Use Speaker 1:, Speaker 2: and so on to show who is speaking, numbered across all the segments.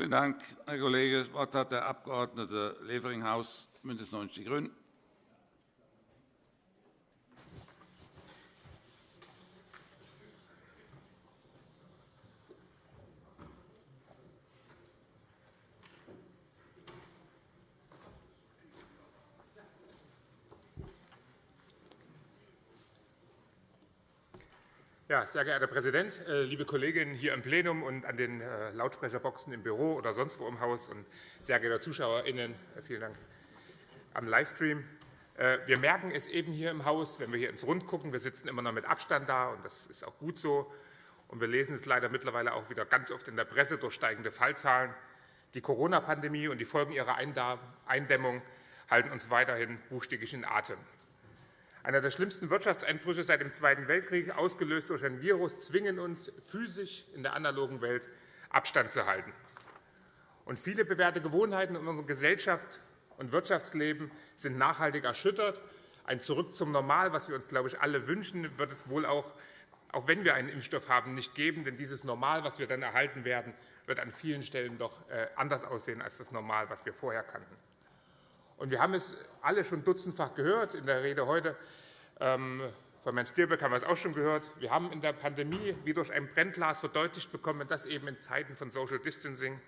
Speaker 1: Vielen Dank, Herr Kollege. Das Wort hat der Abg. Levering-Haus, BÜNDNIS 90 die GRÜNEN.
Speaker 2: Ja, sehr geehrter Herr Präsident, äh, liebe Kolleginnen hier im Plenum und an den äh, Lautsprecherboxen im Büro oder sonst wo im Haus und sehr geehrte ZuschauerInnen, äh, vielen Dank am Livestream. Wir merken es eben hier im Haus, wenn wir hier ins Rund gucken. Wir sitzen immer noch mit Abstand da, und das ist auch gut so. Und wir lesen es leider mittlerweile auch wieder ganz oft in der Presse durch steigende Fallzahlen. Die Corona-Pandemie und die Folgen ihrer Eindämmung halten uns weiterhin buchstäblich in Atem. Einer der schlimmsten Wirtschaftseinbrüche seit dem Zweiten Weltkrieg, ausgelöst durch ein Virus, zwingen uns physisch in der analogen Welt Abstand zu halten. Und viele bewährte Gewohnheiten in unserer Gesellschaft und Wirtschaftsleben sind nachhaltig erschüttert. Ein Zurück zum Normal, was wir uns, glaube ich, alle wünschen, wird es wohl auch, auch wenn wir einen Impfstoff haben, nicht geben. Denn dieses Normal, was wir dann erhalten werden, wird an vielen Stellen doch äh, anders aussehen als das Normal, was wir vorher kannten. Und wir haben es alle schon dutzendfach gehört in der Rede heute. Ähm, von Herrn Stirböck haben wir es auch schon gehört. Wir haben in der Pandemie wie durch ein Brennglas verdeutlicht bekommen, dass eben in Zeiten von Social Distancing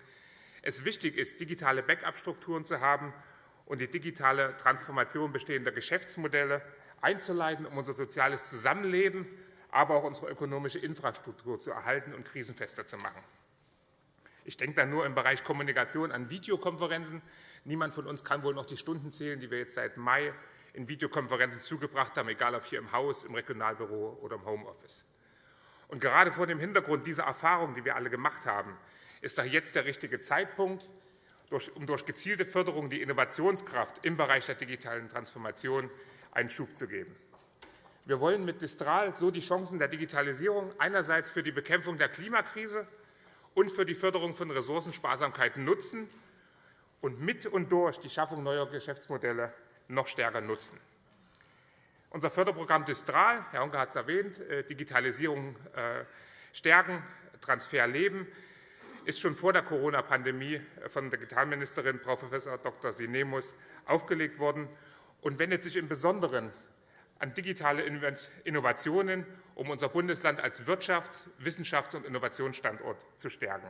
Speaker 2: es wichtig ist, digitale Backup-Strukturen zu haben und die digitale Transformation bestehender Geschäftsmodelle einzuleiten, um unser soziales Zusammenleben, aber auch unsere ökonomische Infrastruktur zu erhalten und krisenfester zu machen. Ich denke da nur im Bereich Kommunikation an Videokonferenzen. Niemand von uns kann wohl noch die Stunden zählen, die wir jetzt seit Mai in Videokonferenzen zugebracht haben, egal ob hier im Haus, im Regionalbüro oder im Homeoffice. Und gerade vor dem Hintergrund dieser Erfahrung, die wir alle gemacht haben, ist doch jetzt der richtige Zeitpunkt, um durch gezielte Förderung die Innovationskraft im Bereich der digitalen Transformation einen Schub zu geben. Wir wollen mit Distral so die Chancen der Digitalisierung einerseits für die Bekämpfung der Klimakrise und für die Förderung von Ressourcensparsamkeit nutzen und mit und durch die Schaffung neuer Geschäftsmodelle noch stärker nutzen. Unser Förderprogramm Distral, Herr Honke hat es erwähnt, äh, Digitalisierung äh, stärken, Transfer leben, ist schon vor der Corona-Pandemie von der Digitalministerin Prof. Dr. Sinemus aufgelegt worden und wendet sich im Besonderen an digitale Innovationen, um unser Bundesland als Wirtschafts-, Wissenschafts- und Innovationsstandort zu stärken.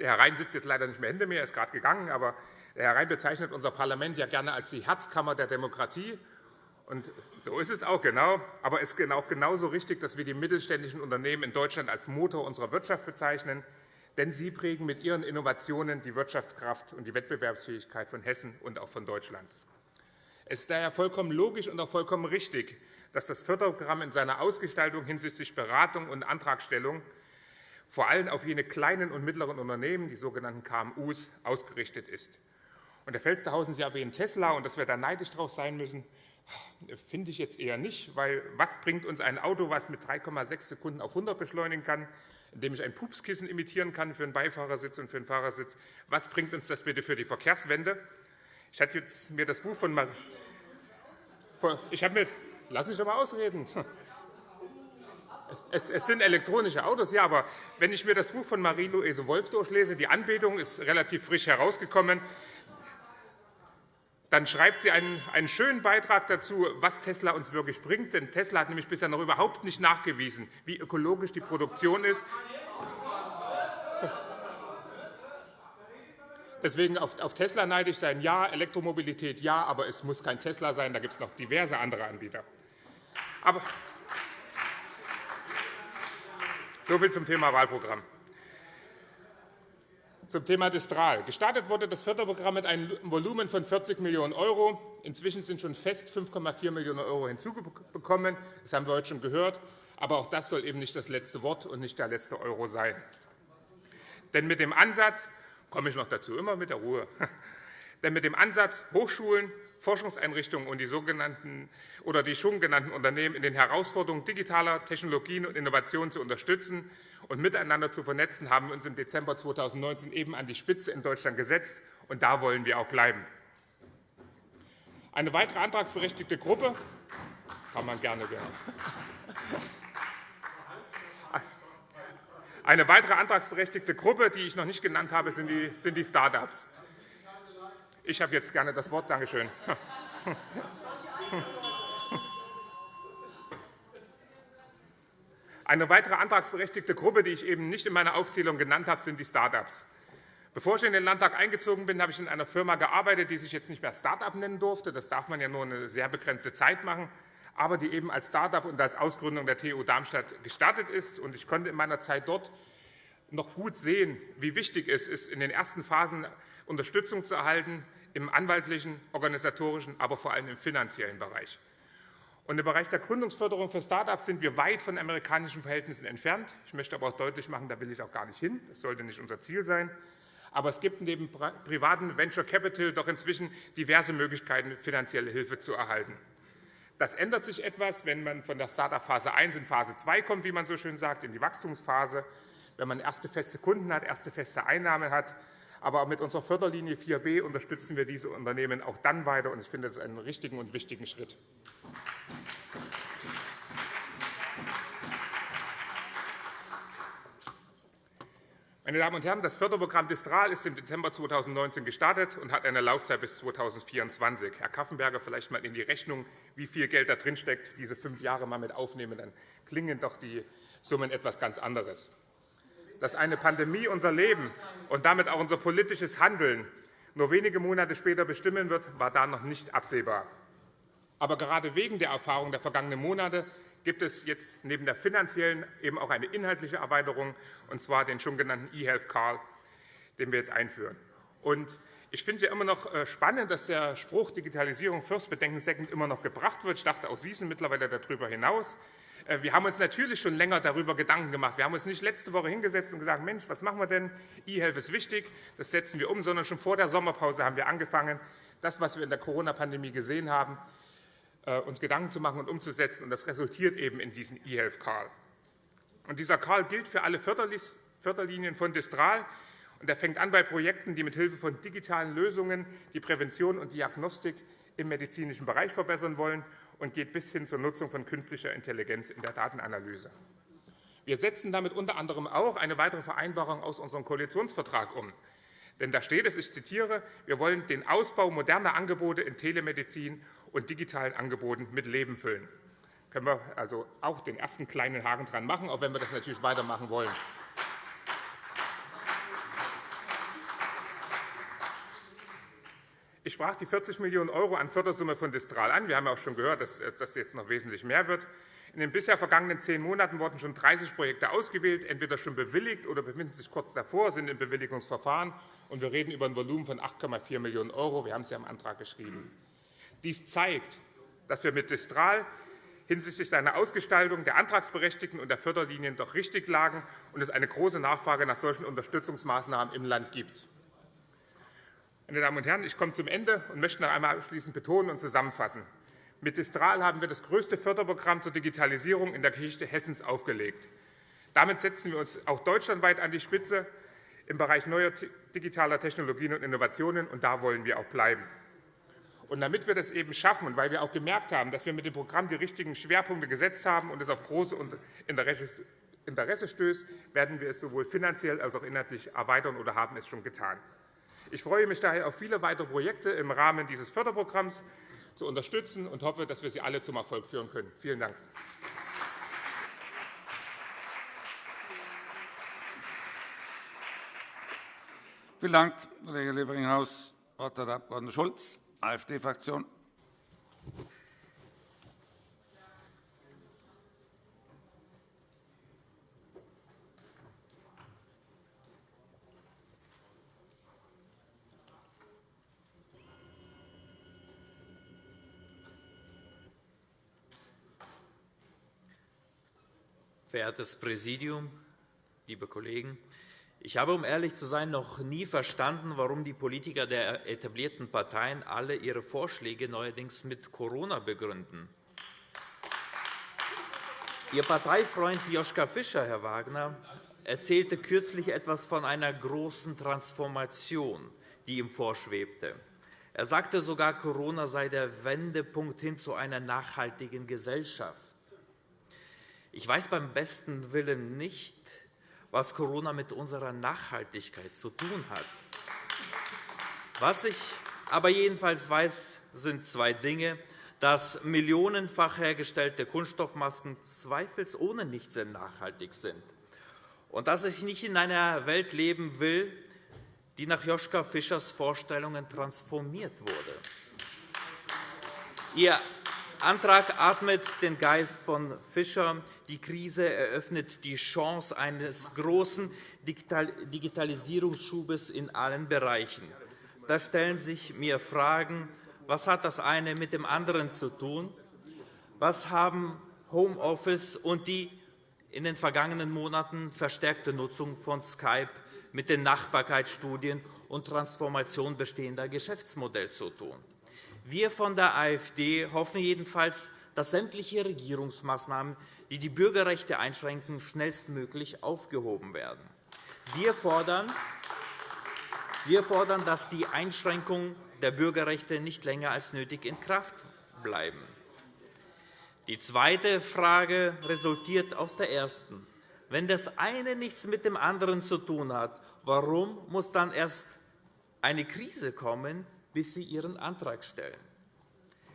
Speaker 2: Herr Rhein sitzt jetzt leider nicht mehr hinter mir, er ist gerade gegangen, aber Herr Rhein bezeichnet unser Parlament ja gerne als die Herzkammer der Demokratie. Und so ist es auch genau. Aber es ist auch genauso richtig, dass wir die mittelständischen Unternehmen in Deutschland als Motor unserer Wirtschaft bezeichnen. Denn sie prägen mit ihren Innovationen die Wirtschaftskraft und die Wettbewerbsfähigkeit von Hessen und auch von Deutschland. Es ist daher vollkommen logisch und auch vollkommen richtig, dass das Förderprogramm in seiner Ausgestaltung hinsichtlich Beratung und Antragstellung vor allem auf jene kleinen und mittleren Unternehmen, die sogenannten KMU, ausgerichtet ist. Und Herr Felstehausen, Sie erwähnen Tesla und dass wir da neidisch drauf sein müssen, finde ich jetzt eher nicht, weil was bringt uns ein Auto, das mit 3,6 Sekunden auf 100 beschleunigen kann, indem ich ein Pupskissen imitieren kann für einen Beifahrersitz und für einen Fahrersitz? Was bringt uns das bitte für die Verkehrswende? Ich habe mir das Buch von Mar ich habe mir Lass mich doch mal ausreden. Es, sind elektronische Autos, ja, aber wenn ich mir das Buch von Marie-Louise Wolf durchlese, die Anbetung ist relativ frisch herausgekommen, dann schreibt sie einen, einen schönen Beitrag dazu, was Tesla uns wirklich bringt. Denn Tesla hat nämlich bisher noch überhaupt nicht nachgewiesen, wie ökologisch die Produktion ist. Deswegen auf Tesla neidisch sein, ja, Elektromobilität, ja, aber es muss kein Tesla sein, da gibt es noch diverse andere Anbieter. Aber so viel zum Thema Wahlprogramm. Zum Thema Distral. Gestartet wurde das Förderprogramm mit einem Volumen von 40 Millionen €. Inzwischen sind schon fest 5,4 Millionen € hinzugekommen. Das haben wir heute schon gehört. Aber auch das soll eben nicht das letzte Wort und nicht der letzte Euro sein. Denn mit dem Ansatz, komme ich noch dazu, immer mit der Ruhe, denn mit dem Ansatz, Hochschulen, Forschungseinrichtungen und die, sogenannten, oder die schon genannten Unternehmen in den Herausforderungen digitaler Technologien und Innovationen zu unterstützen und miteinander zu vernetzen, haben wir uns im Dezember 2019 eben an die Spitze in Deutschland gesetzt. Und da wollen wir auch bleiben. Eine weitere antragsberechtigte Gruppe Kann man gerne werden. Eine weitere antragsberechtigte Gruppe, die ich noch nicht genannt habe, sind die, sind die Start-ups. Ich habe jetzt gerne das Wort. Danke schön. Eine weitere antragsberechtigte Gruppe, die ich eben nicht in meiner Aufzählung genannt habe, sind die Start-ups. Bevor ich in den Landtag eingezogen bin, habe ich in einer Firma gearbeitet, die sich jetzt nicht mehr Start-up nennen durfte. Das darf man ja nur eine sehr begrenzte Zeit machen, aber die eben als Start-up und als Ausgründung der TU Darmstadt gestartet ist. Ich konnte in meiner Zeit dort noch gut sehen, wie wichtig es ist, in den ersten Phasen Unterstützung zu erhalten, im anwaltlichen, organisatorischen, aber vor allem im finanziellen Bereich. Und Im Bereich der Gründungsförderung für Start-ups sind wir weit von amerikanischen Verhältnissen entfernt. Ich möchte aber auch deutlich machen, da will ich auch gar nicht hin. Das sollte nicht unser Ziel sein. Aber es gibt neben privaten Venture Capital doch inzwischen diverse Möglichkeiten, finanzielle Hilfe zu erhalten. Das ändert sich etwas, wenn man von der Start-up-Phase 1 in Phase 2 kommt, wie man so schön sagt, in die Wachstumsphase, wenn man erste feste Kunden hat, erste feste Einnahmen hat. Aber mit unserer Förderlinie 4b unterstützen wir diese Unternehmen auch dann weiter. Ich finde, das ist einen richtigen und wichtigen Schritt. Meine Damen und Herren, das Förderprogramm Distral ist im Dezember 2019 gestartet und hat eine Laufzeit bis 2024. Herr Kaffenberger, vielleicht einmal in die Rechnung, wie viel Geld da drin steckt, diese fünf Jahre mal mit aufnehmen, dann klingen doch die Summen etwas ganz anderes. Dass eine Pandemie unser Leben und damit auch unser politisches Handeln nur wenige Monate später bestimmen wird, war da noch nicht absehbar. Aber gerade wegen der Erfahrung der vergangenen Monate gibt es jetzt neben der finanziellen eben auch eine inhaltliche Erweiterung, und zwar den schon genannten eHealth Call, den wir jetzt einführen. Und ich finde es ja immer noch äh, spannend, dass der Spruch Digitalisierung first, Bedenken second immer noch gebracht wird. Ich dachte, auch Sie sind mittlerweile darüber hinaus. Äh, wir haben uns natürlich schon länger darüber Gedanken gemacht. Wir haben uns nicht letzte Woche hingesetzt und gesagt, Mensch, was machen wir denn? eHealth ist wichtig, das setzen wir um, sondern schon vor der Sommerpause haben wir angefangen, das, was wir in der Corona-Pandemie gesehen haben, äh, uns Gedanken zu machen und umzusetzen. Und das resultiert eben in diesen eHealth Call. Und dieser Call gilt für alle Förderlinien von Distral. Und er fängt an bei Projekten, die mithilfe von digitalen Lösungen die Prävention und Diagnostik im medizinischen Bereich verbessern wollen und geht bis hin zur Nutzung von künstlicher Intelligenz in der Datenanalyse. Wir setzen damit unter anderem auch eine weitere Vereinbarung aus unserem Koalitionsvertrag um. Denn da steht es, ich zitiere, wir wollen den Ausbau moderner Angebote in Telemedizin und digitalen Angeboten mit Leben füllen. Da können wir also auch den ersten kleinen Haken dran machen, auch wenn wir das natürlich weitermachen wollen. Ich sprach die 40 Millionen € an Fördersumme von Distral an. Wir haben auch schon gehört, dass das jetzt noch wesentlich mehr wird. In den bisher vergangenen zehn Monaten wurden schon 30 Projekte ausgewählt, entweder schon bewilligt oder befinden sich kurz davor, sind im Bewilligungsverfahren. Und wir reden über ein Volumen von 8,4 Millionen €. Wir haben es ja im Antrag geschrieben. Dies zeigt, dass wir mit Distral hinsichtlich seiner Ausgestaltung der Antragsberechtigten und der Förderlinien doch richtig lagen und es eine große Nachfrage nach solchen Unterstützungsmaßnahmen im Land gibt. Meine Damen und Herren, ich komme zum Ende und möchte noch einmal abschließend betonen und zusammenfassen. Mit Distral haben wir das größte Förderprogramm zur Digitalisierung in der Geschichte Hessens aufgelegt. Damit setzen wir uns auch deutschlandweit an die Spitze im Bereich neuer digitaler Technologien und Innovationen, und da wollen wir auch bleiben. Und damit wir das eben schaffen und weil wir auch gemerkt haben, dass wir mit dem Programm die richtigen Schwerpunkte gesetzt haben und es auf große Interesse stößt, werden wir es sowohl finanziell als auch inhaltlich erweitern oder haben es schon getan. Ich freue mich daher auf viele weitere Projekte im Rahmen dieses Förderprogramms zu unterstützen und hoffe, dass wir sie alle zum Erfolg führen können. Vielen Dank.
Speaker 1: Vielen Dank, Kollege Leveringhaus. Das Wort hat der Abg. Schulz. AfD-Fraktion.
Speaker 3: Verehrtes Präsidium, liebe Kollegen! Ich habe, um ehrlich zu sein, noch nie verstanden, warum die Politiker der etablierten Parteien alle ihre Vorschläge neuerdings mit Corona begründen. Ihr Parteifreund Joschka Fischer, Herr Wagner, erzählte kürzlich etwas von einer großen Transformation, die ihm vorschwebte. Er sagte sogar, Corona sei der Wendepunkt hin zu einer nachhaltigen Gesellschaft. Ich weiß beim besten Willen nicht, was Corona mit unserer Nachhaltigkeit zu tun hat. Was ich aber jedenfalls weiß, sind zwei Dinge dass millionenfach hergestellte Kunststoffmasken zweifelsohne nicht sehr nachhaltig sind und dass ich nicht in einer Welt leben will, die nach Joschka Fischers Vorstellungen transformiert wurde. Ihr Antrag atmet den Geist von Fischer. Die Krise eröffnet die Chance eines großen Digitalisierungsschubes in allen Bereichen. Da stellen sich mir Fragen, was hat das eine mit dem anderen zu tun? Was haben Homeoffice und die in den vergangenen Monaten verstärkte Nutzung von Skype mit den Nachbarkeitsstudien und Transformation bestehender Geschäftsmodelle zu tun? Wir von der AfD hoffen jedenfalls, dass sämtliche Regierungsmaßnahmen, die die Bürgerrechte einschränken, schnellstmöglich aufgehoben werden. Wir fordern, dass die Einschränkungen der Bürgerrechte nicht länger als nötig in Kraft bleiben. Die zweite Frage resultiert aus der ersten. Wenn das eine nichts mit dem anderen zu tun hat, warum muss dann erst eine Krise kommen, bis Sie Ihren Antrag stellen?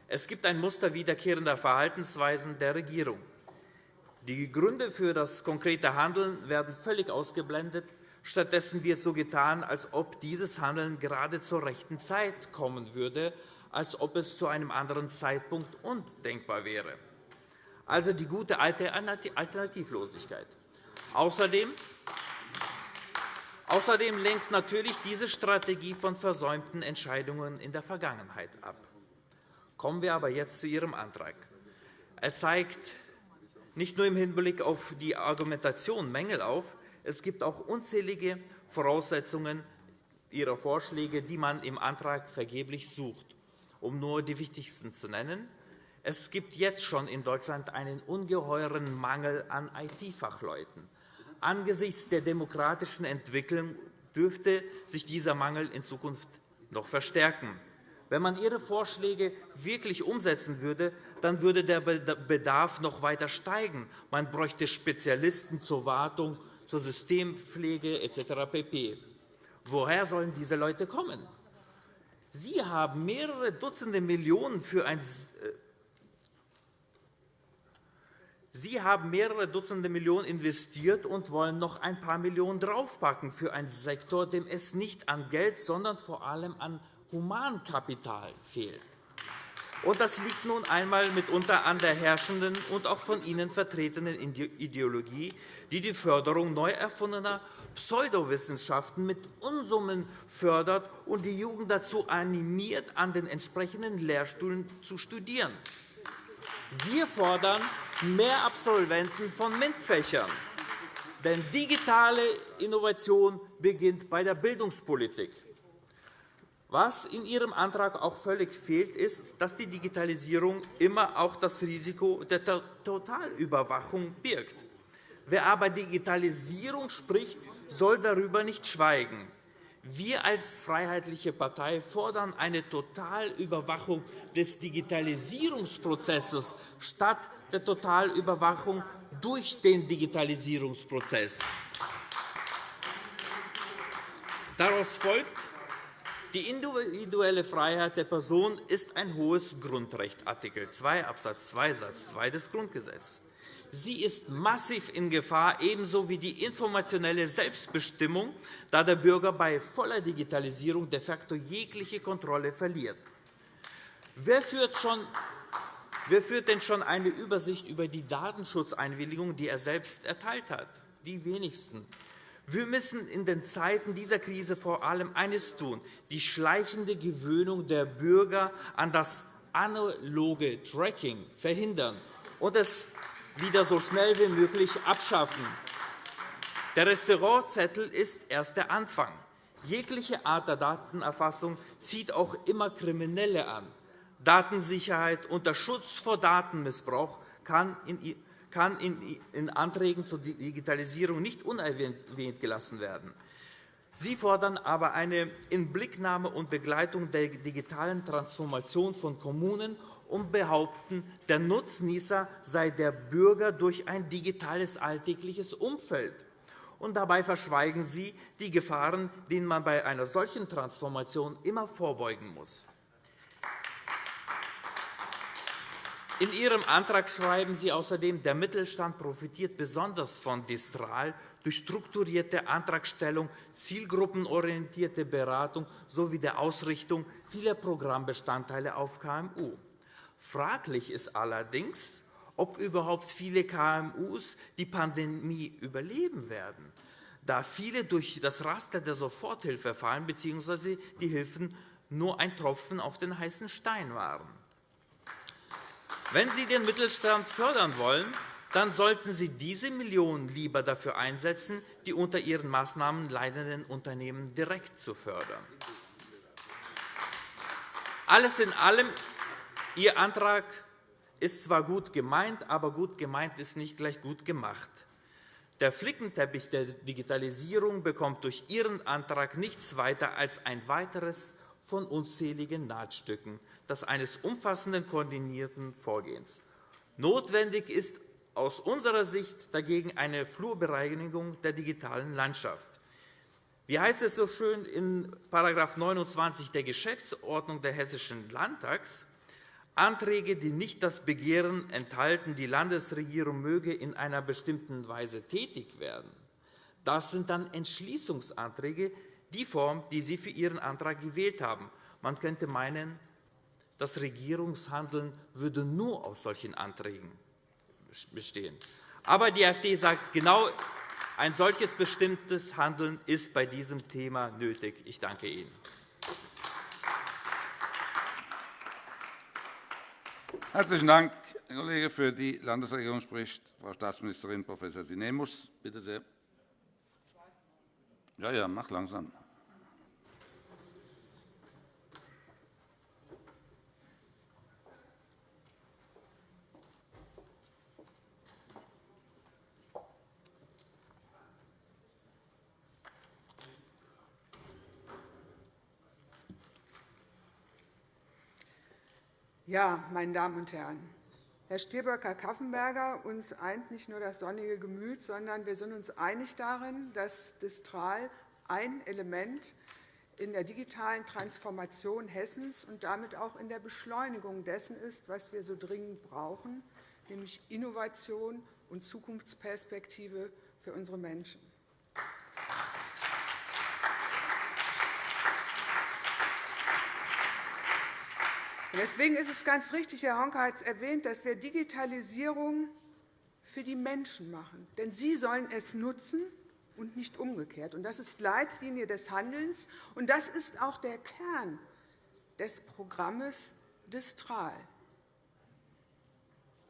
Speaker 3: Es gibt ein Muster wiederkehrender Verhaltensweisen der Regierung. Die Gründe für das konkrete Handeln werden völlig ausgeblendet. Stattdessen wird so getan, als ob dieses Handeln gerade zur rechten Zeit kommen würde, als ob es zu einem anderen Zeitpunkt undenkbar wäre. Also die gute alte Alternativlosigkeit. Außerdem Außerdem lenkt natürlich diese Strategie von versäumten Entscheidungen in der Vergangenheit ab. Kommen wir aber jetzt zu Ihrem Antrag. Er zeigt nicht nur im Hinblick auf die Argumentation Mängel auf, es gibt auch unzählige Voraussetzungen Ihrer Vorschläge, die man im Antrag vergeblich sucht. Um nur die wichtigsten zu nennen. Es gibt jetzt schon in Deutschland einen ungeheuren Mangel an IT-Fachleuten. Angesichts der demokratischen Entwicklung dürfte sich dieser Mangel in Zukunft noch verstärken. Wenn man Ihre Vorschläge wirklich umsetzen würde, dann würde der Bedarf noch weiter steigen. Man bräuchte Spezialisten zur Wartung zur Systempflege etc. pp. Woher sollen diese Leute kommen? Sie haben mehrere Dutzende Millionen für ein äh, Sie haben mehrere Dutzende Millionen investiert und wollen noch ein paar Millionen draufpacken für einen Sektor, dem es nicht an Geld, sondern vor allem an Humankapital fehlt. Und das liegt nun einmal mitunter an der herrschenden und auch von Ihnen vertretenen Ideologie, die die Förderung neu erfundener Pseudowissenschaften mit Unsummen fördert und die Jugend dazu animiert, an den entsprechenden Lehrstühlen zu studieren. Wir fordern mehr Absolventen von MINT-Fächern. Denn digitale Innovation beginnt bei der Bildungspolitik. Was in Ihrem Antrag auch völlig fehlt, ist, dass die Digitalisierung immer auch das Risiko der Totalüberwachung birgt. Wer aber Digitalisierung spricht, soll darüber nicht schweigen. Wir als Freiheitliche Partei fordern eine Totalüberwachung des Digitalisierungsprozesses statt der Totalüberwachung durch den Digitalisierungsprozess. Daraus folgt, die individuelle Freiheit der Person ist ein hohes Grundrecht, Art. 2 Abs. 2 Satz 2 des Grundgesetzes. Sie ist massiv in Gefahr, ebenso wie die informationelle Selbstbestimmung, da der Bürger bei voller Digitalisierung de facto jegliche Kontrolle verliert. Wer führt, schon, wer führt denn schon eine Übersicht über die Datenschutzeinwilligung, die er selbst erteilt hat? Die wenigsten. Wir müssen in den Zeiten dieser Krise vor allem eines tun, die schleichende Gewöhnung der Bürger an das analoge Tracking verhindern und es wieder so schnell wie möglich abschaffen. Der Restaurantzettel ist erst der Anfang. Jegliche Art der Datenerfassung zieht auch immer Kriminelle an. Datensicherheit unter Schutz vor Datenmissbrauch kann in Anträgen zur Digitalisierung nicht unerwähnt gelassen werden. Sie fordern aber eine Inblicknahme und Begleitung der digitalen Transformation von Kommunen und behaupten, der Nutznießer sei der Bürger durch ein digitales alltägliches Umfeld. Und dabei verschweigen Sie die Gefahren, denen man bei einer solchen Transformation immer vorbeugen muss. In Ihrem Antrag schreiben Sie außerdem, der Mittelstand profitiert besonders von Distral durch strukturierte Antragstellung, zielgruppenorientierte Beratung sowie der Ausrichtung vieler Programmbestandteile auf KMU. Fraglich ist allerdings, ob überhaupt viele KMUs die Pandemie überleben werden, da viele durch das Raster der Soforthilfe fallen bzw. die Hilfen nur ein Tropfen auf den heißen Stein waren. Wenn Sie den Mittelstand fördern wollen, dann sollten Sie diese Millionen lieber dafür einsetzen, die unter Ihren Maßnahmen leidenden Unternehmen direkt zu fördern. Alles in allem, Ihr Antrag ist zwar gut gemeint, aber gut gemeint ist nicht gleich gut gemacht. Der Flickenteppich der Digitalisierung bekommt durch Ihren Antrag nichts weiter als ein weiteres von unzähligen Nahtstücken, das eines umfassenden, koordinierten Vorgehens. Notwendig ist aus unserer Sicht dagegen eine Flurbereinigung der digitalen Landschaft. Wie heißt es so schön in § 29 der Geschäftsordnung des Hessischen Landtags? Anträge, die nicht das Begehren enthalten, die Landesregierung möge in einer bestimmten Weise tätig werden. Das sind dann Entschließungsanträge, die Form, die Sie für Ihren Antrag gewählt haben. Man könnte meinen, das Regierungshandeln würde nur aus solchen Anträgen bestehen. Aber die AfD sagt, genau ein solches bestimmtes Handeln ist bei diesem Thema nötig. Ich danke Ihnen.
Speaker 1: Herzlichen Dank, Herr Kollege. Für die Landesregierung spricht Frau Staatsministerin Prof. Sinemus. Bitte sehr. Ja, ja, mach langsam.
Speaker 4: Ja, meine Damen und Herren, Herr Stirböcker-Kaffenberger, uns eint nicht nur das sonnige Gemüt, sondern wir sind uns einig darin, dass Distral ein Element in der digitalen Transformation Hessens und damit auch in der Beschleunigung dessen ist, was wir so dringend brauchen, nämlich Innovation und Zukunftsperspektive für unsere Menschen. Deswegen ist es ganz richtig, Herr Honka hat es erwähnt, dass wir Digitalisierung für die Menschen machen. Denn sie sollen es nutzen und nicht umgekehrt. Das ist Leitlinie des Handelns, und das ist auch der Kern des Programms Distral.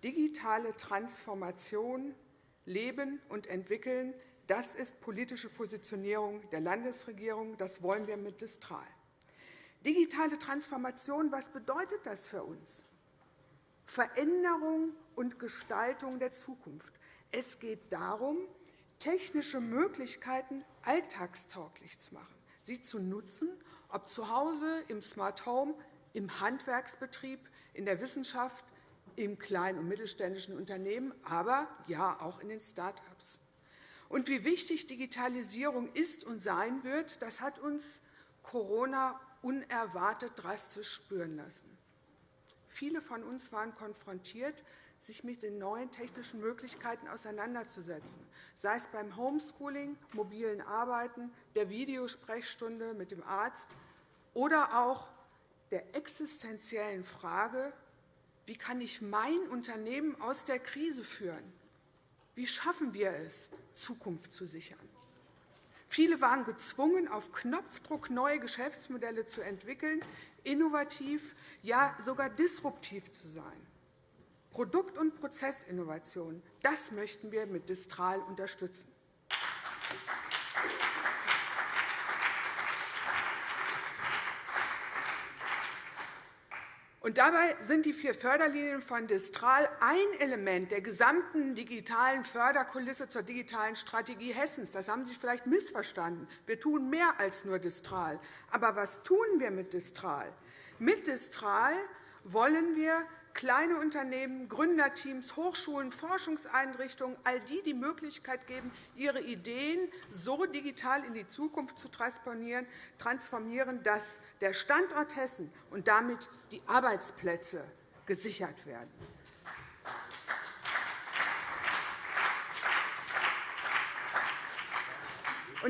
Speaker 4: Digitale Transformation, Leben und Entwickeln, das ist politische Positionierung der Landesregierung. Das wollen wir mit Distral. Digitale Transformation, was bedeutet das für uns? Veränderung und Gestaltung der Zukunft. Es geht darum, technische Möglichkeiten alltagstauglich zu machen, sie zu nutzen, ob zu Hause, im Smart Home, im Handwerksbetrieb, in der Wissenschaft, im kleinen und mittelständischen Unternehmen, aber ja auch in den Start-ups. Und wie wichtig Digitalisierung ist und sein wird, das hat uns Corona unerwartet drastisch spüren lassen. Viele von uns waren konfrontiert, sich mit den neuen technischen Möglichkeiten auseinanderzusetzen, sei es beim Homeschooling, mobilen Arbeiten, der Videosprechstunde mit dem Arzt oder auch der existenziellen Frage, wie kann ich mein Unternehmen aus der Krise führen? Wie schaffen wir es, Zukunft zu sichern? Viele waren gezwungen, auf Knopfdruck neue Geschäftsmodelle zu entwickeln, innovativ, ja sogar disruptiv zu sein. Produkt- und Prozessinnovation, das möchten wir mit Distral unterstützen. Und dabei sind die vier Förderlinien von Distral ein Element der gesamten digitalen Förderkulisse zur digitalen Strategie Hessens. Das haben Sie vielleicht missverstanden. Wir tun mehr als nur Distral. Aber was tun wir mit Distral? Mit Distral wollen wir kleine Unternehmen, Gründerteams, Hochschulen, Forschungseinrichtungen, all die die Möglichkeit geben, ihre Ideen so digital in die Zukunft zu transformieren, dass der Standort Hessen und damit die Arbeitsplätze gesichert werden.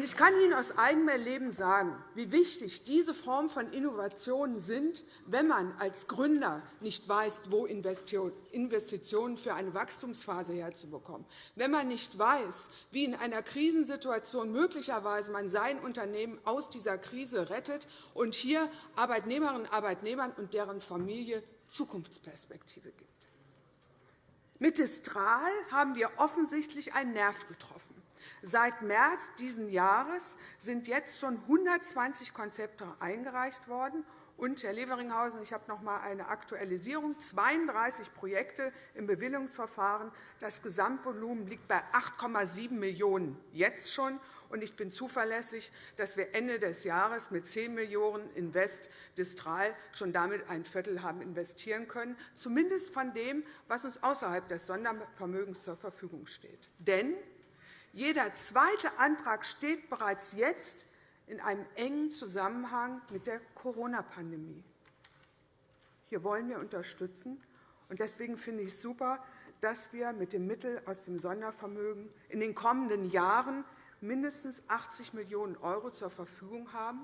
Speaker 4: Ich kann Ihnen aus eigenem Erleben sagen, wie wichtig diese Form von Innovationen sind, wenn man als Gründer nicht weiß, wo Investitionen für eine Wachstumsphase herzubekommen, wenn man nicht weiß, wie in einer Krisensituation möglicherweise man sein Unternehmen aus dieser Krise rettet und hier Arbeitnehmerinnen und Arbeitnehmern und deren Familie Zukunftsperspektive gibt. Mit Distral haben wir offensichtlich einen Nerv getroffen. Seit März dieses Jahres sind jetzt schon 120 Konzepte eingereicht worden. Und, Herr Leveringhausen, ich habe noch einmal eine Aktualisierung. 32 Projekte im Bewilligungsverfahren. Das Gesamtvolumen liegt bei 8,7 Millionen € jetzt schon. Und ich bin zuverlässig, dass wir Ende des Jahres mit 10 Millionen € Invest Distral schon damit ein Viertel haben investieren können, zumindest von dem, was uns außerhalb des Sondervermögens zur Verfügung steht. Denn jeder zweite Antrag steht bereits jetzt in einem engen Zusammenhang mit der Corona-Pandemie. Hier wollen wir unterstützen. Deswegen finde ich es super, dass wir mit den Mitteln aus dem Sondervermögen in den kommenden Jahren mindestens 80 Millionen € zur Verfügung haben,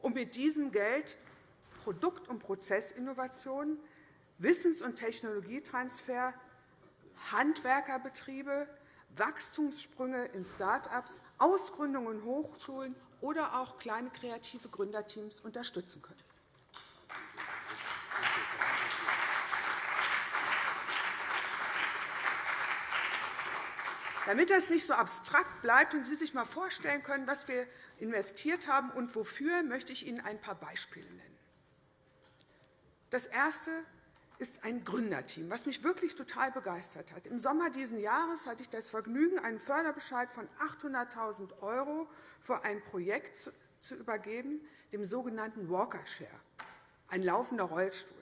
Speaker 4: um mit diesem Geld Produkt- und Prozessinnovationen, Wissens- und Technologietransfer, Handwerkerbetriebe, Wachstumssprünge in Start-ups, Ausgründungen in Hochschulen oder auch kleine kreative Gründerteams unterstützen können. Damit das nicht so abstrakt bleibt und Sie sich einmal vorstellen können, was wir investiert haben und wofür, möchte ich Ihnen ein paar Beispiele nennen. Das erste ist ein Gründerteam, was mich wirklich total begeistert hat. Im Sommer dieses Jahres hatte ich das Vergnügen, einen Förderbescheid von 800.000 € für ein Projekt zu übergeben, dem sogenannten Walker Share, ein laufender Rollstuhl.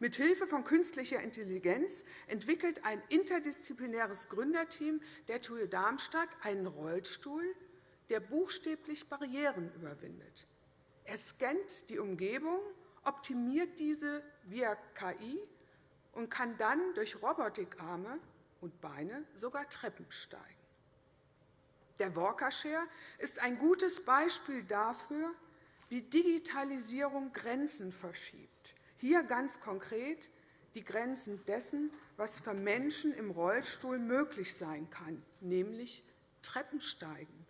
Speaker 4: Mithilfe von künstlicher Intelligenz entwickelt ein interdisziplinäres Gründerteam der TUE Darmstadt einen Rollstuhl, der buchstäblich Barrieren überwindet. Er scannt die Umgebung optimiert diese via KI und kann dann durch Robotikarme und Beine sogar Treppen steigen. Der Walker-Share ist ein gutes Beispiel dafür, wie Digitalisierung Grenzen verschiebt. Hier ganz konkret die Grenzen dessen, was für Menschen im Rollstuhl möglich sein kann, nämlich Treppen steigen,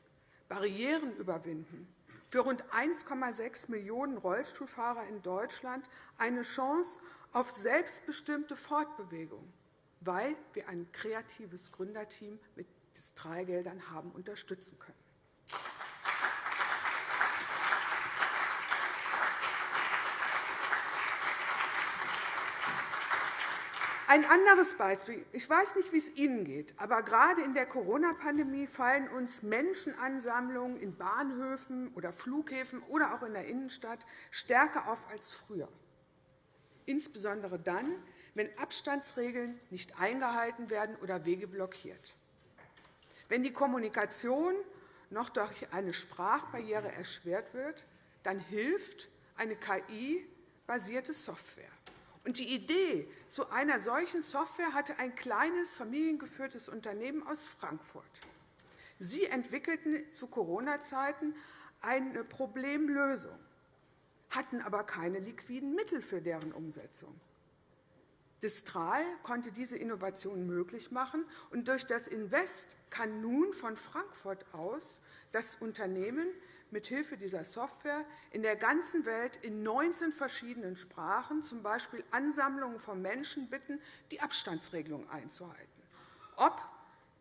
Speaker 4: Barrieren überwinden, für rund 1,6 Millionen Rollstuhlfahrer in Deutschland eine Chance auf selbstbestimmte Fortbewegung, weil wir ein kreatives Gründerteam mit Distralgeldern haben unterstützen können. Ein anderes Beispiel. Ich weiß nicht, wie es Ihnen geht, aber gerade in der Corona-Pandemie fallen uns Menschenansammlungen in Bahnhöfen oder Flughäfen oder auch in der Innenstadt stärker auf als früher. Insbesondere dann, wenn Abstandsregeln nicht eingehalten werden oder Wege blockiert. Wenn die Kommunikation noch durch eine Sprachbarriere erschwert wird, dann hilft eine KI-basierte Software. Und die Idee zu einer solchen Software hatte ein kleines familiengeführtes Unternehmen aus Frankfurt. Sie entwickelten zu Corona-Zeiten eine Problemlösung, hatten aber keine liquiden Mittel für deren Umsetzung. Distral konnte diese Innovation möglich machen, und durch das Invest kann nun von Frankfurt aus das Unternehmen mithilfe dieser Software in der ganzen Welt in 19 verschiedenen Sprachen z. B. Ansammlungen von Menschen bitten, die Abstandsregelung einzuhalten. Ob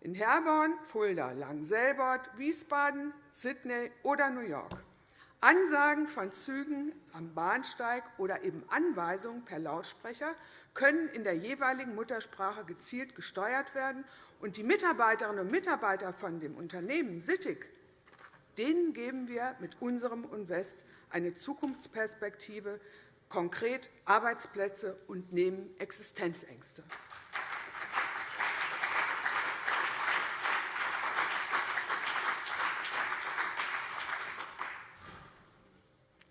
Speaker 4: in Herborn, Fulda, Langenselbold, Wiesbaden, Sydney oder New York. Ansagen von Zügen am Bahnsteig oder eben Anweisungen per Lautsprecher können in der jeweiligen Muttersprache gezielt gesteuert werden. Und die Mitarbeiterinnen und Mitarbeiter von dem Unternehmen Sittig, denen geben wir mit unserem Invest eine Zukunftsperspektive, konkret Arbeitsplätze und nehmen Existenzängste.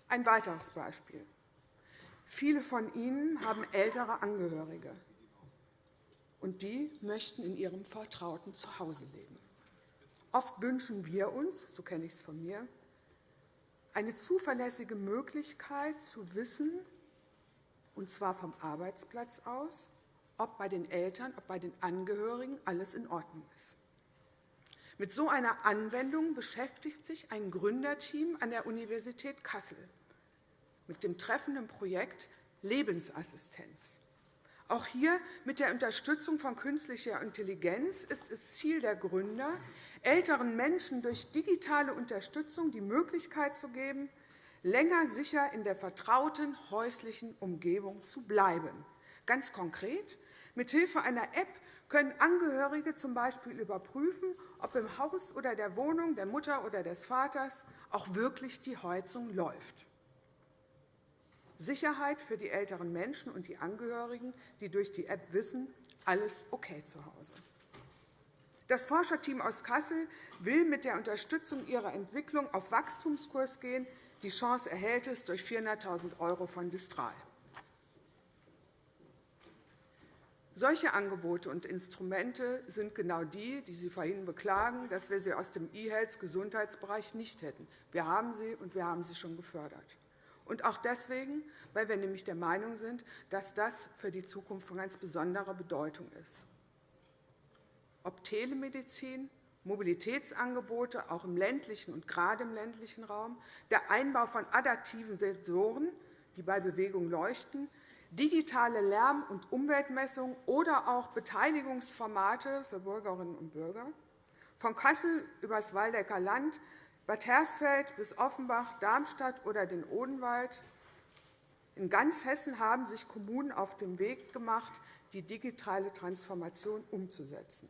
Speaker 4: Ein weiteres Beispiel. Viele von Ihnen haben ältere Angehörige, und die möchten in ihrem vertrauten Zuhause leben. Oft wünschen wir uns, so kenne ich es von mir, eine zuverlässige Möglichkeit zu wissen, und zwar vom Arbeitsplatz aus, ob bei den Eltern, ob bei den Angehörigen alles in Ordnung ist. Mit so einer Anwendung beschäftigt sich ein Gründerteam an der Universität Kassel mit dem treffenden Projekt Lebensassistenz. Auch hier mit der Unterstützung von künstlicher Intelligenz ist es Ziel der Gründer, älteren Menschen durch digitale Unterstützung die Möglichkeit zu geben, länger sicher in der vertrauten häuslichen Umgebung zu bleiben. Ganz konkret, mithilfe einer App können Angehörige z. B. überprüfen, ob im Haus oder der Wohnung der Mutter oder des Vaters auch wirklich die Heizung läuft. Sicherheit für die älteren Menschen und die Angehörigen, die durch die App wissen, alles okay zu Hause. Das Forscherteam aus Kassel will mit der Unterstützung ihrer Entwicklung auf Wachstumskurs gehen. Die Chance erhält es durch 400.000 € von Distral. Solche Angebote und Instrumente sind genau die, die Sie vorhin beklagen, dass wir sie aus dem E-Health-Gesundheitsbereich nicht hätten. Wir haben sie, und wir haben sie schon gefördert. Und auch deswegen, weil wir nämlich der Meinung sind, dass das für die Zukunft von ganz besonderer Bedeutung ist. Ob Telemedizin, Mobilitätsangebote, auch im ländlichen und gerade im ländlichen Raum, der Einbau von adaptiven Sensoren, die bei Bewegung leuchten, digitale Lärm- und Umweltmessungen oder auch Beteiligungsformate für Bürgerinnen und Bürger, von Kassel über das Waldecker Land Bad Hersfeld bis Offenbach, Darmstadt oder den Odenwald. In ganz Hessen haben sich Kommunen auf den Weg gemacht, die digitale Transformation umzusetzen.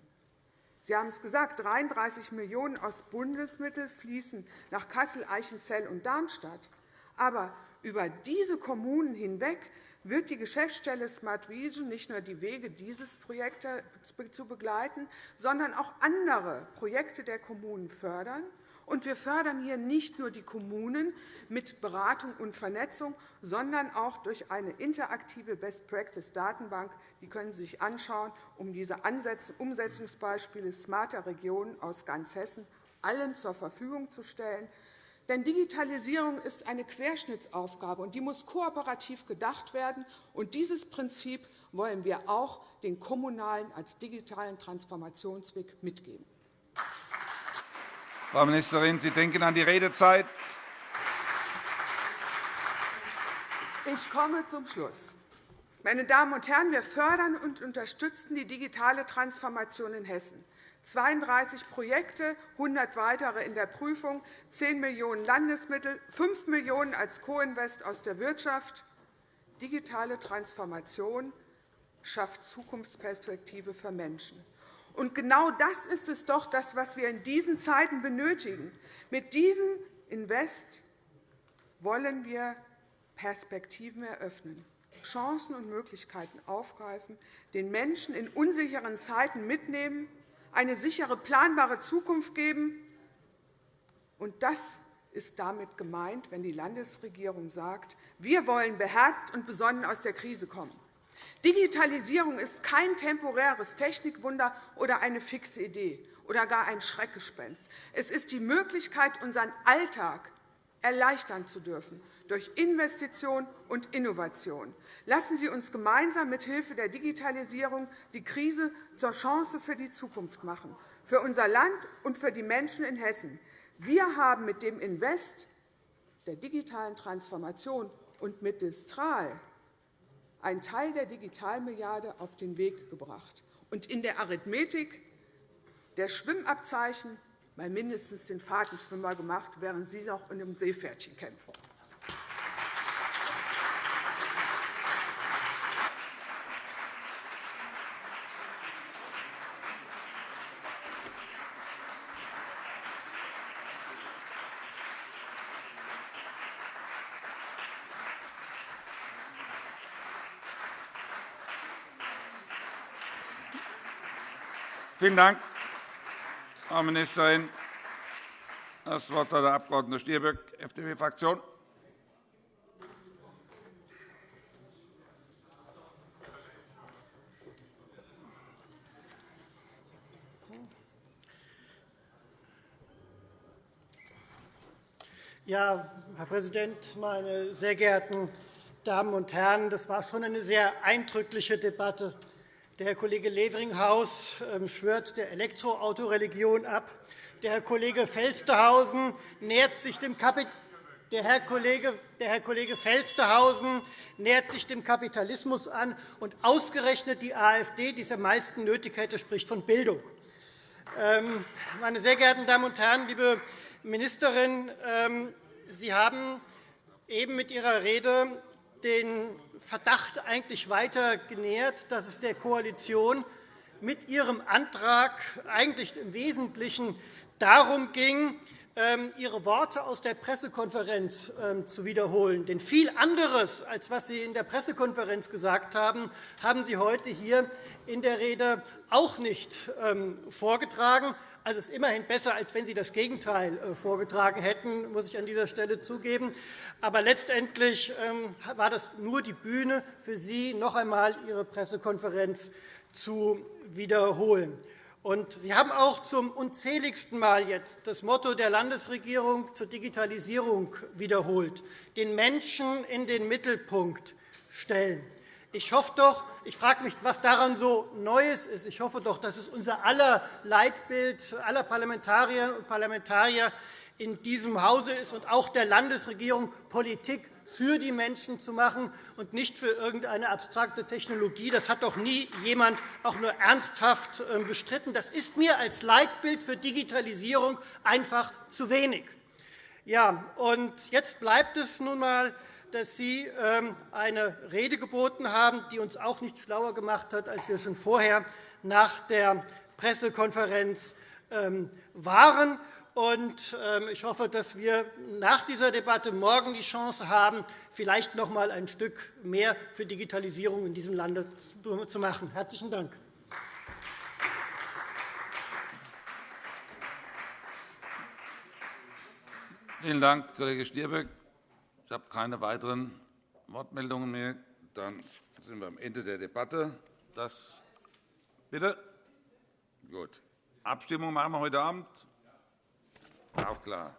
Speaker 4: Sie haben es gesagt, 33 Millionen € aus Bundesmitteln fließen nach Kassel, Eichenzell und Darmstadt. Aber über diese Kommunen hinweg wird die Geschäftsstelle Smart Vision nicht nur die Wege dieses Projekts zu begleiten, sondern auch andere Projekte der Kommunen fördern und wir fördern hier nicht nur die Kommunen mit Beratung und Vernetzung, sondern auch durch eine interaktive Best-Practice-Datenbank. Die können Sie sich anschauen, um diese Umsetzungsbeispiele smarter Regionen aus ganz Hessen allen zur Verfügung zu stellen. Denn Digitalisierung ist eine Querschnittsaufgabe, und die muss kooperativ gedacht werden. Und dieses Prinzip wollen wir auch den Kommunalen als digitalen Transformationsweg mitgeben.
Speaker 1: Frau Ministerin, Sie denken an die Redezeit.
Speaker 4: Ich komme zum Schluss. Meine Damen und Herren, wir fördern und unterstützen die digitale Transformation in Hessen. 32 Projekte, 100 weitere in der Prüfung, 10 Millionen € Landesmittel, 5 Millionen € als Co-Invest aus der Wirtschaft. Digitale Transformation schafft Zukunftsperspektive für Menschen. Und genau das ist es doch, das, was wir in diesen Zeiten benötigen. Mit diesem Invest wollen wir Perspektiven eröffnen, Chancen und Möglichkeiten aufgreifen, den Menschen in unsicheren Zeiten mitnehmen, eine sichere, planbare Zukunft geben. Und das ist damit gemeint, wenn die Landesregierung sagt, wir wollen beherzt und besonnen aus der Krise kommen. Digitalisierung ist kein temporäres Technikwunder oder eine fixe Idee oder gar ein Schreckgespenst. Es ist die Möglichkeit, unseren Alltag erleichtern zu dürfen durch Investition und Innovation. Lassen Sie uns gemeinsam mithilfe der Digitalisierung die Krise zur Chance für die Zukunft machen, für unser Land und für die Menschen in Hessen. Wir haben mit dem Invest der digitalen Transformation und mit Distral einen Teil der Digitalmilliarde auf den Weg gebracht. Und in der Arithmetik der Schwimmabzeichen mal mindestens den Fahrtenschwimmer gemacht, während Sie noch in einem Seepferdchen kämpfen.
Speaker 1: Vielen Dank, Frau Ministerin. Das Wort hat der Abg. Stirböck, FDP-Fraktion.
Speaker 5: Ja, Herr Präsident, meine sehr geehrten Damen und Herren! Das war schon eine sehr eindrückliche Debatte. Der Herr Kollege Leveringhaus ähm, schwört der Elektroautoreligion ab. Der Herr Kollege Felstehausen nähert sich dem der Herr, Kollege, der Herr Kollege Felstehausen nähert sich dem Kapitalismus an, und ausgerechnet die AfD, die es am meisten nötig hätte, spricht von Bildung. Ähm, meine sehr geehrten Damen und Herren, liebe Ministerin, ähm, Sie haben eben mit Ihrer Rede den Verdacht eigentlich weiter genährt, dass es der Koalition mit ihrem Antrag eigentlich im Wesentlichen darum ging, ähm, Ihre Worte aus der Pressekonferenz ähm, zu wiederholen. Denn viel anderes, als was Sie in der Pressekonferenz gesagt haben, haben Sie heute hier in der Rede auch nicht ähm, vorgetragen. Also es ist immerhin besser, als wenn Sie das Gegenteil äh, vorgetragen hätten, muss ich an dieser Stelle zugeben. Aber letztendlich ähm, war das nur die Bühne für Sie, noch einmal Ihre Pressekonferenz zu wiederholen. Und Sie haben auch zum unzähligsten Mal jetzt das Motto der Landesregierung zur Digitalisierung wiederholt, den Menschen in den Mittelpunkt stellen. Ich hoffe doch, ich frage mich, was daran so Neues ist. Ich hoffe doch, dass es unser aller Leitbild aller Parlamentarierinnen und Parlamentarier in diesem Hause ist und auch der Landesregierung, Politik für die Menschen zu machen und nicht für irgendeine abstrakte Technologie. Das hat doch nie jemand auch nur ernsthaft ähm, bestritten. Das ist mir als Leitbild für Digitalisierung einfach zu wenig. Ja, und jetzt bleibt es nun einmal dass Sie ähm, eine Rede geboten haben, die uns auch nicht schlauer gemacht hat, als wir schon vorher nach der Pressekonferenz ähm, waren. Ähm, ich hoffe, dass wir nach dieser Debatte morgen die Chance haben, vielleicht noch einmal ein Stück mehr für Digitalisierung in diesem Lande zu machen. – Herzlichen Dank.
Speaker 1: Vielen Dank, Kollege Stirböck. Ich habe keine weiteren Wortmeldungen mehr. Dann sind wir am Ende der Debatte. Das Bitte? Gut. Abstimmung machen wir heute Abend? Auch klar.